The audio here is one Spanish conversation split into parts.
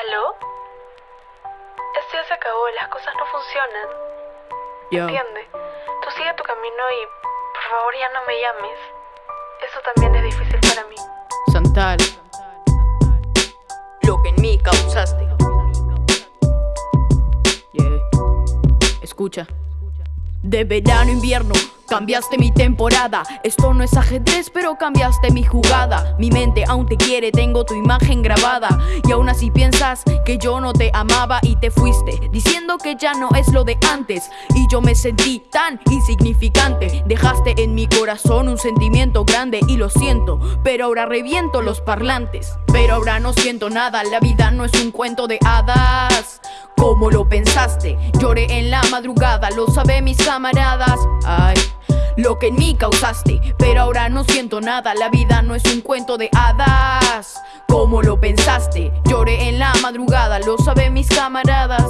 ¿Aló? Esto ya se acabó, las cosas no funcionan. Yo. Entiende. Tú sigue tu camino y por favor ya no me llames. Eso también es difícil para mí. Santal. Lo que en mí causaste. Yeah. Escucha. De verano a invierno, cambiaste mi temporada. Esto no es ajedrez, pero cambiaste mi jugada. Mi mente aún te quiere, tengo tu imagen grabada. Y aún así piensas que yo no te amaba y te fuiste, diciendo que ya no es lo de antes. Y yo me sentí tan insignificante. Dejaste en mi corazón un sentimiento grande y lo siento, pero ahora reviento los parlantes. Pero ahora no siento nada, la vida no es un cuento de hadas. Como lo pensaste, lloré en la madrugada, lo saben mis camaradas. Ay, lo que en mí causaste, pero ahora no siento nada, la vida no es un cuento de hadas. Como lo pensaste, lloré en la madrugada, lo saben mis camaradas.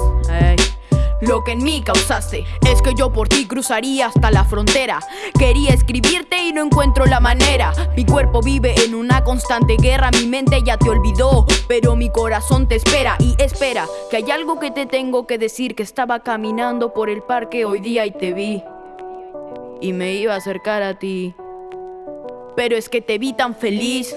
Lo que en mí causaste es que yo por ti cruzaría hasta la frontera. Quería escribirte y no encuentro la manera. Mi cuerpo vive en una constante guerra, mi mente ya te olvidó, pero mi corazón te espera y espera que hay algo que te tengo que decir que estaba caminando por el parque hoy día y te vi y me iba a acercar a ti. Pero es que te vi tan feliz.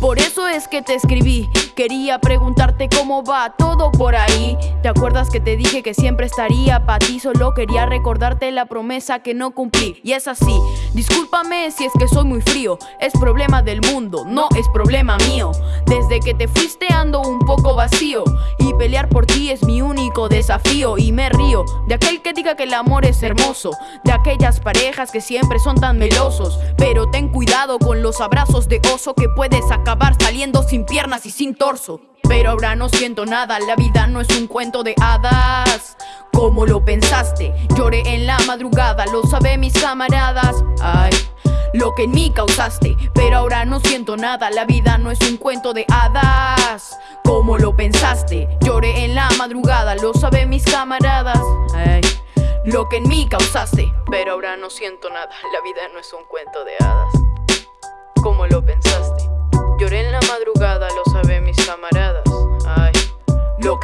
Por eso es que te escribí. Quería preguntarte cómo va todo por ahí. ¿Te acuerdas que te dije que siempre estaría para ti? Solo quería recordarte la promesa que no cumplí. Y es así. Discúlpame si es que soy muy frío. Es problema del mundo, no es problema mío. Desde que te fuiste ando un poco vacío. Y pelear por ti es mi único desafío. Y me río de aquel que diga que el amor es hermoso. De aquellas parejas que siempre son tan melosos. Pero ten cuidado con los abrazos de oso que puedes acabar saliendo sin piernas y sin torso. Pero ahora no siento nada, la vida no es un cuento de hadas. Como lo pensaste, lloré en la madrugada, lo saben mis camaradas. Ay, lo que en mí causaste, pero ahora no siento nada, la vida no es un cuento de hadas. Como lo pensaste, lloré en la madrugada, lo saben mis camaradas. Ay, lo que en mí causaste, pero ahora no siento nada, la vida no es un cuento de hadas. Como lo pensaste.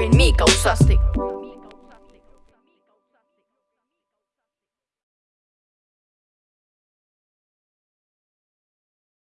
Que en mí causaste.